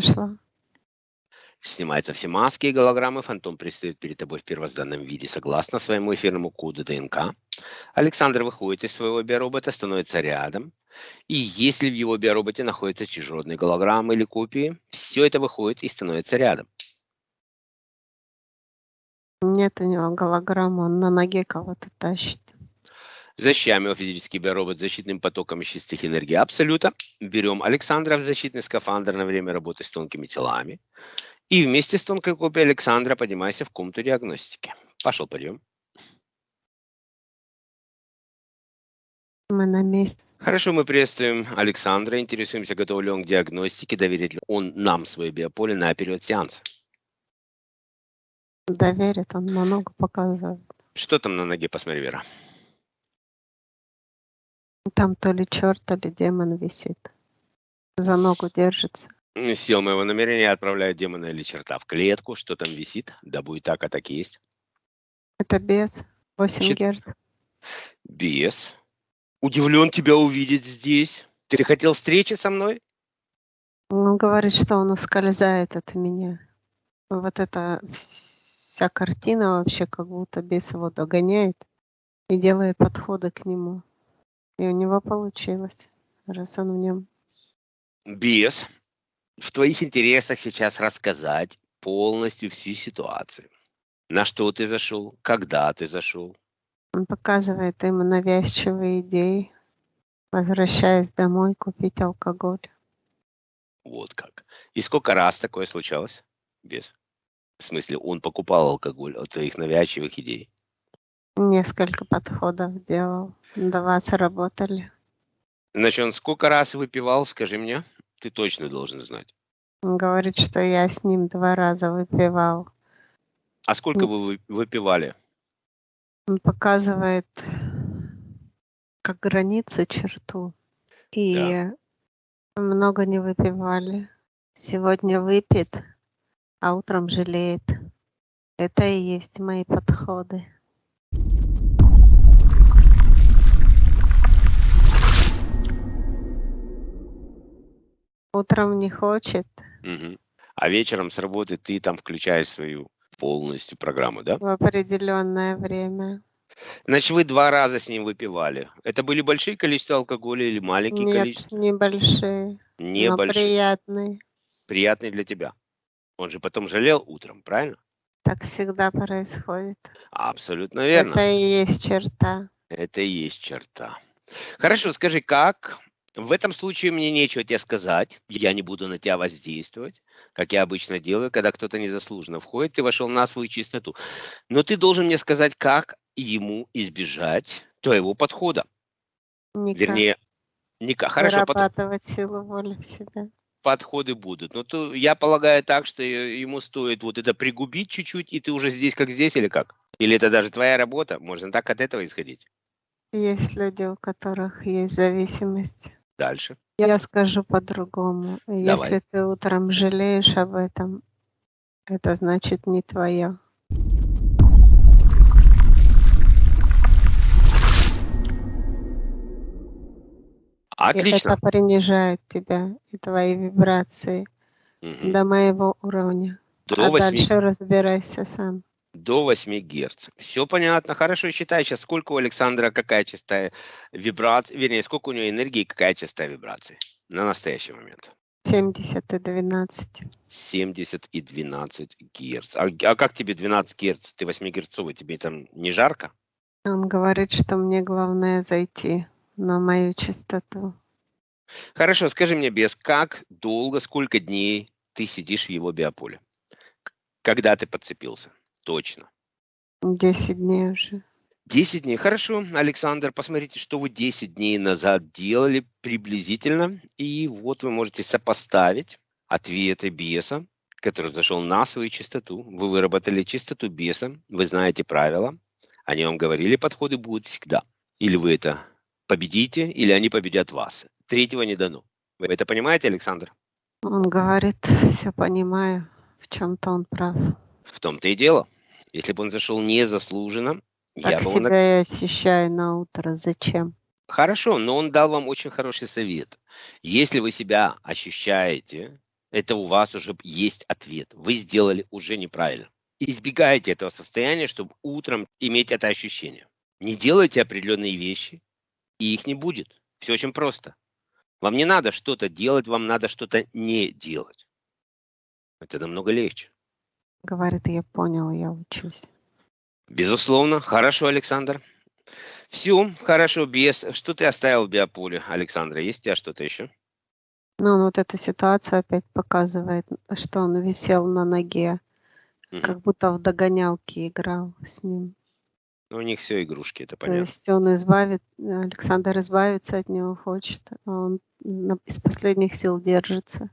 нашла. Снимаются все маски и голограммы, фантом предстает перед тобой в первозданном виде согласно своему эфирному коду ДНК. Александр выходит из своего биоробота, становится рядом. И если в его биороботе находятся чужеродные голограммы или копии, все это выходит и становится рядом. Нет у него голограммы, он на ноге кого-то тащит. Защищаем его физический биоробот защитным потоком из чистых энергий Абсолюта. Берем Александра в защитный скафандр на время работы с тонкими телами. И вместе с тонкой копией Александра поднимайся в комнату диагностики. Пошел, подъем. Мы на месте. Хорошо, мы приветствуем Александра. Интересуемся, готов ли он к диагностике, доверит ли он нам свое биополе на период сеанса. Доверит, он много показывает. Что там на ноге, посмотри, Вера. Там то ли черт, то ли демон висит. За ногу держится. Сил моего намерения отправляют демона или черта в клетку. Что там висит? Да будет так, а так и есть. Это без 8 Значит, герц. Без. Удивлен тебя увидеть здесь. Ты хотел встречи со мной? Он говорит, что он ускользает от меня. Вот эта вся картина вообще как будто бес его догоняет и делает подходы к нему. И у него получилось, раз он в нем. Без. В твоих интересах сейчас рассказать полностью всю ситуацию. На что ты зашел, когда ты зашел. Он показывает ему навязчивые идеи, возвращаясь домой купить алкоголь. Вот как. И сколько раз такое случалось? Без. В смысле, он покупал алкоголь от твоих навязчивых идей. Несколько подходов делал, два сработали. Значит, он сколько раз выпивал, скажи мне? Ты точно должен знать. Он говорит, что я с ним два раза выпивал. А сколько вы вы- выпивали? Он показывает как границу, черту. И Да. много не выпивали. Сегодня выпит, а утром жалеет. Это и есть мои подходы. Утром не хочет, Мгм. А вечером с работы ты там включаешь свою полностью программу, да? в определенное время. Значит, вы два раза с ним выпивали. Это были большие количества алкоголя или маленькие Нет, количества? небольшие, но Небольшие. приятные. Приятные для тебя. Он же потом жалел утром, правильно? Так всегда происходит. Абсолютно верно. Это и есть черта. Это и есть черта. Хорошо, скажи, как? В этом случае мне нечего тебе сказать. Я не буду на тебя воздействовать, как я обычно делаю, когда кто-то незаслуженно входит, ты вошел на свою чистоту. Но ты должен мне сказать, как ему избежать твоего подхода. Никак. Вернее, никак. Хорошо, под- Вырабатывать силу воли в себя. подходы будут. Но то, я полагаю так, что ему стоит вот это пригубить чуть-чуть, и ты уже здесь как здесь или как? Или это даже твоя работа? Можно так от этого исходить. Есть люди, у которых есть зависимость. Дальше. Я скажу по-другому. Если ты утром жалеешь об этом, это значит не твое. Отлично. Это принижает тебя и твои вибрации Мгм. до моего уровня. До а 8 дальше разбирайся сам. До 8 Гц. Все понятно. Хорошо, считай сейчас, сколько у Александра, какая частота вибрации, вернее, сколько у него энергии, какая частота вибрации на настоящий момент. 70 и 12. 70 и 12 Гц. А, а как тебе 12 Гц? Ты 8 герцовый, тебе там не жарко? Он говорит, что мне главное зайти на мою частоту. Хорошо, скажи мне, без как долго, сколько дней ты сидишь в его биополе? Когда ты подцепился? Точно. 10 дней уже. 10 дней. Хорошо, Александр, посмотрите, что вы 10 дней назад делали приблизительно. И вот вы можете сопоставить ответы беса, который зашел на свою частоту. Вы выработали частоту беса, вы знаете правила. Они вам говорили, подходы будут всегда. Или вы это победите, или они победят вас. Третьего не дано. Вы это понимаете, Александр? Он говорит, все понимаю, в чем-то он прав. В том-то и дело. Если бы он зашел незаслуженно, я Так бы его себя я ощущаю на утро. Зачем? Хорошо, но он дал вам очень хороший совет. Если вы себя ощущаете это у вас уже есть ответ. Вы сделали уже неправильно. Избегайте этого состояния, чтобы утром иметь это ощущение. Не делайте определенные вещи, и их не будет. Все очень просто. Вам не надо что-то делать, вам надо что-то не делать. Это намного легче. Говорит, я понял, я учусь. Безусловно. Хорошо, Александр. Все, хорошо, без. Что ты оставил в биополе, Александра? Есть у тебя что-то еще? Ну, вот эта ситуация опять показывает, что он висел на ноге, Мгм. как будто в догонялке играл с ним. Ну, у них все игрушки, это То понятно. есть он избавит, Александр избавиться от него хочет, а он из последних сил держится.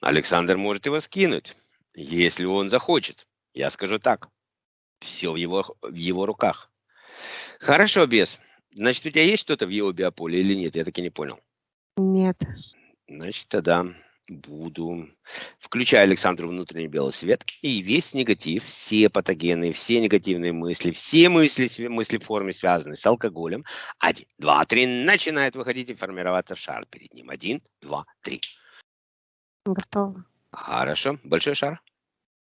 Александр может его скинуть, если он захочет. Я скажу так. Все в его, в его руках. Хорошо, без. Значит, у тебя есть что-то в его биополе или нет? Я так и не понял. Нет, Значит, тогда буду. Включаю Александру внутренний белый свет и весь негатив, все патогены, все негативные мысли, все мысли, мысли в форме, связанные с алкоголем. Один, два, три. Начинает выходить и формироваться шар перед ним. Один, два, три. готово. Хорошо. Большой шар.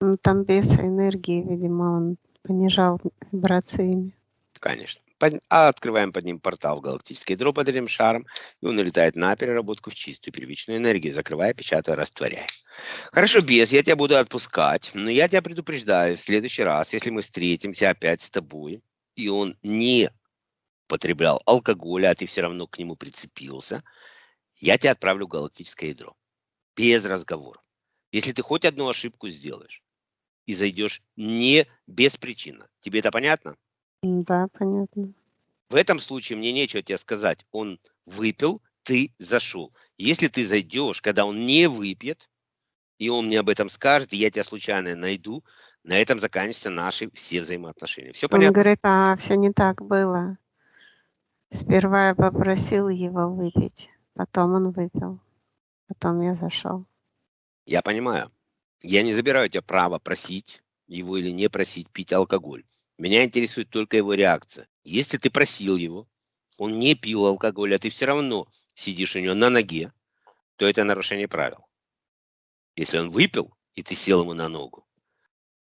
Ну, там без энергии, видимо, он понижал вибрациями. Конечно. Под- а открываем под ним портал в галактическое ядро под этим шаром, и он улетает на переработку в чистую первичную энергию, закрывая, печатая, растворяя. Хорошо, без, я тебя буду отпускать, но я тебя предупреждаю, в следующий раз, если мы встретимся опять с тобой, и он не потреблял алкоголя, а ты все равно к нему прицепился, я тебя отправлю в галактическое ядро. Без разговора. Если ты хоть одну ошибку сделаешь и зайдешь не беспричинно, тебе это понятно? Да, понятно. В этом случае мне нечего тебе сказать. Он выпил, ты зашел. Если ты зайдешь, когда он не выпьет, и он мне об этом скажет, и я тебя случайно найду, на этом заканчиваются наши все взаимоотношения. Все Он понятно? говорит, а все не так было. Сперва я попросил его выпить, потом он выпил, потом я зашел. Я понимаю. Я не забираю у тебя право просить его или не просить пить алкоголь. Меня интересует только его реакция. Если ты просил его, он не пил алкоголь, а ты все равно сидишь у него на ноге, то это нарушение правил. Если он выпил, и ты сел ему на ногу,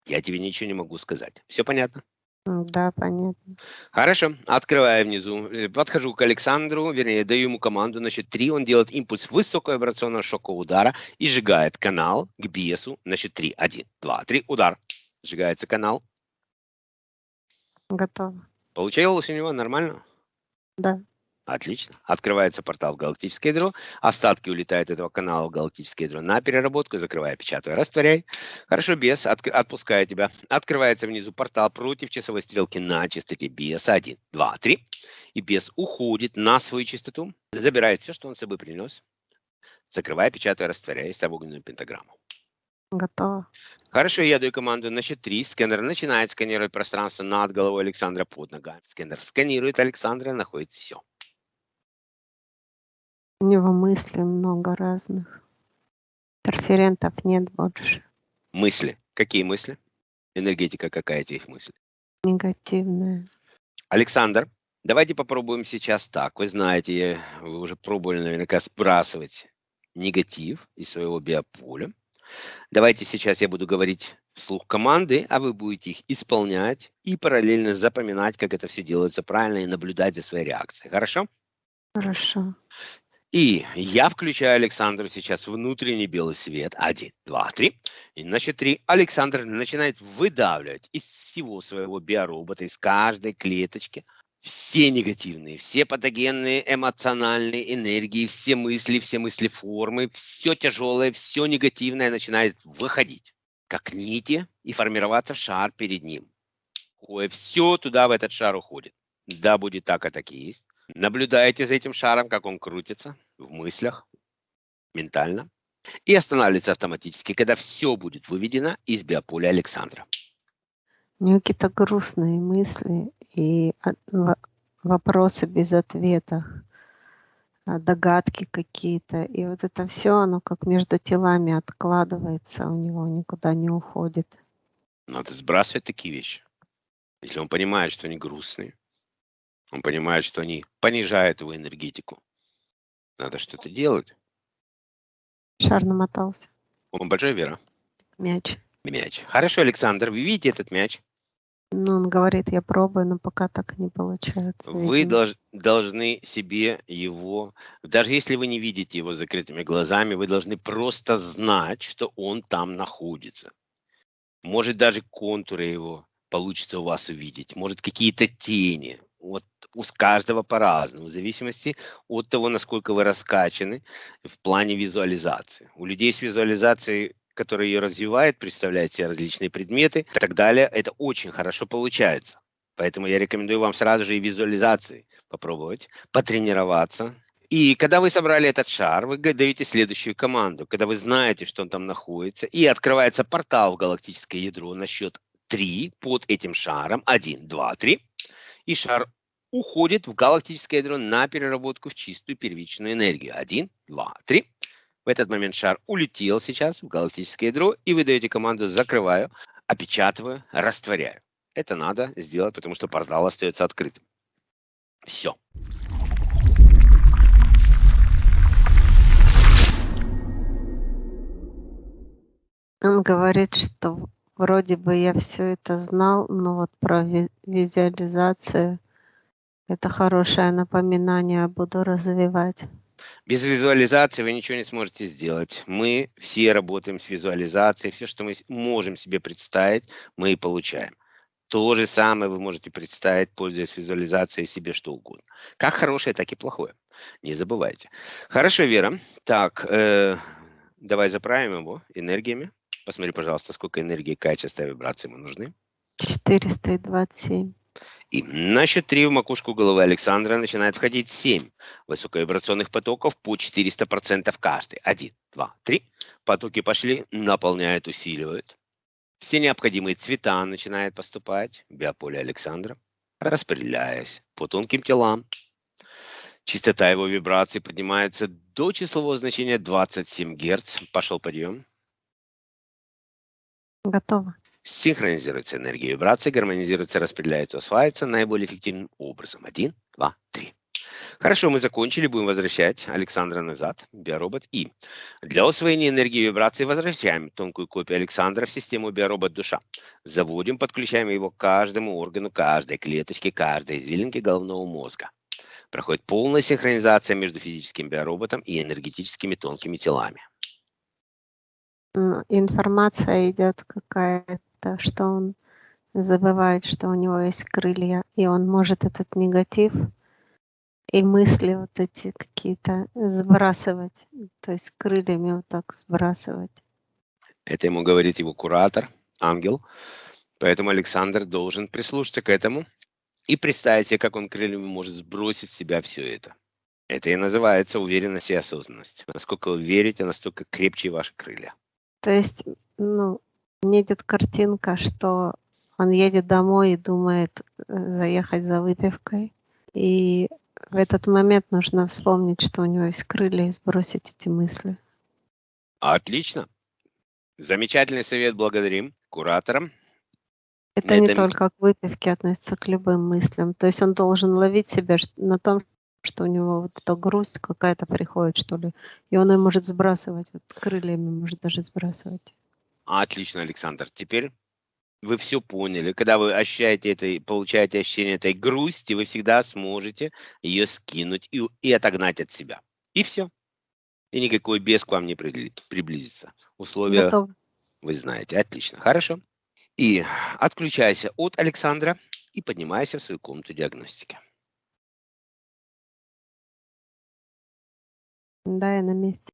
я тебе ничего не могу сказать. Все понятно? М, Да, понятно. Хорошо, открываю внизу, э, подхожу к Александру, вернее, даю ему команду, на счет 3 он делает импульс высоковибрационного шокового удара и сжигает канал к биесу на счет 3. 1, 2, 3, удар. Сжигается канал. Готово. Получилось у него нормально? Да. Отлично. Открывается портал в галактическое ядро. Остатки улетают этого канала в галактическое ядро на переработку. Закрываю, печатаю, растворяй. Хорошо, без. Отк- отпускаю тебя. Открывается внизу портал против часовой стрелки на частоте беса. 1, 2, 3. И бес уходит на свою частоту. Забирает все, что он с собой принес. Закрываю, печатаю, растворяй. Ставь огненную пентаграмму. Готово. Хорошо, я даю команду на счет 3. Сканер начинает сканировать пространство над головой Александра под ногами. Сканер сканирует Александра, находит все. У него мыслей много разных. Интерферентов нет больше. Мысли. Какие мысли? Энергетика какая этих мыслей? Негативная. Александр, давайте попробуем сейчас так. Вы знаете, вы уже пробовали наверняка сбрасывать негатив из своего биополя. Давайте сейчас я буду говорить вслух команды, а вы будете их исполнять и параллельно запоминать, как это все делается правильно и наблюдать за своей реакцией. Хорошо? Хорошо. И я включаю Александру сейчас внутренний белый свет. Один, два, три. И на счет Александр начинает выдавливать из всего своего биоробота, из каждой клеточки все негативные, все патогенные эмоциональные энергии, все мысли, все мысли формы, все тяжелое, все негативное начинает выходить, как нити, и формироваться шар перед ним. Все туда, в этот шар уходит. Да, будет так, а так и есть. Наблюдаете за этим шаром, как он крутится в мыслях, ментально, и останавливается автоматически, когда все будет выведено из биополя Александра. У него какие-то грустные мысли и во- вопросы без ответов, а, догадки какие-то. И вот это все, оно как между телами откладывается у него, никуда не уходит. Надо сбрасывать такие вещи. Если он понимает, что они грустные, он понимает, что они понижают его энергетику, надо что-то делать. Шар намотался. Он большой, Вера? Мяч. Мяч. Хорошо, Александр, вы видите этот мяч? Ну, он говорит, я пробую, но пока так не получается. Вы долж, должны себе его, даже если вы не видите его закрытыми глазами, вы должны просто знать, что он там находится. Может, даже контуры его получится у вас увидеть, может, какие-то тени. Вот у каждого по-разному, в зависимости от того, насколько вы раскачаны в плане визуализации. У людей с визуализацией который ее развивает, представляет себе различные предметы и так далее, это очень хорошо получается. Поэтому я рекомендую вам сразу же и визуализации попробовать, потренироваться. И когда вы собрали этот шар, вы даете следующую команду. Когда вы знаете, что он там находится, и открывается портал в галактическое ядро на счет 3 под этим шаром. 1, 2, 3. И шар уходит в галактическое ядро на переработку в чистую первичную энергию. 1, 2, 3. В этот момент шар улетел сейчас в галактическое ядро, и вы даете команду «закрываю», опечатываю, растворяю. Это надо сделать, потому что портал остается открытым. Все. Он говорит, что вроде бы я все это знал, но вот про визуализацию это хорошее напоминание буду развивать. Без визуализации вы ничего не сможете сделать. Мы все работаем с визуализацией. Все, что мы можем себе представить, мы и получаем. То же самое вы можете представить, пользуясь визуализацией себе что угодно. Как хорошее, так и плохое. Не забывайте. Хорошо, Вера. Так, э, давай заправим его энергиями. Посмотри, пожалуйста, сколько энергии, какая частота вибрации ему нужны. 427. И на счет 3 в макушку головы Александра начинает входить 7 высоковибрационных потоков по 400% каждый. 1, 2, 3. Потоки пошли, наполняют, усиливают. Все необходимые цвета начинают поступать в биополе Александра, распределяясь по тонким телам. Частота его вибраций поднимается до числового значения 27 Гц. Пошел подъем. Готово синхронизируется энергия вибрации, гармонизируется, распределяется, усваивается наиболее эффективным образом. Один, два, три. Хорошо, мы закончили, будем возвращать Александра назад, биоробот. И для усвоения энергии вибрации возвращаем тонкую копию Александра в систему биоробот душа. Заводим, подключаем его к каждому органу, каждой клеточке, каждой извилинке головного мозга. Проходит полная синхронизация между физическим биороботом и энергетическими тонкими телами. Информация идет какая-то что он забывает, что у него есть крылья, и он может этот негатив и мысли вот эти какие-то сбрасывать, то есть крыльями вот так сбрасывать. Это ему говорит его куратор, ангел. Поэтому Александр должен прислушаться к этому и представить себе, как он крыльями может сбросить с себя все это. Это и называется уверенность и осознанность. Насколько вы верите, настолько крепче ваши крылья. То есть, ну, мне идет картинка, что он едет домой и думает э, заехать за выпивкой. И в этот момент нужно вспомнить, что у него есть крылья и сбросить эти мысли. Отлично. Замечательный совет, благодарим кураторам. Это не только к выпивке относится к любым мыслям. То есть он должен ловить себя на том, что у него вот эта грусть какая-то приходит, что ли. И он ее может сбрасывать, вот крыльями может даже сбрасывать. Отлично, Александр. Теперь вы все поняли. Когда вы ощущаете это, получаете ощущение этой грусти, вы всегда сможете ее скинуть и, и отогнать от себя. И все. И никакой бес к вам не приблизится. Условия Готов. вы знаете. Отлично. Хорошо. И отключайся от Александра и поднимайся в свою комнату диагностики. Да, я на месте.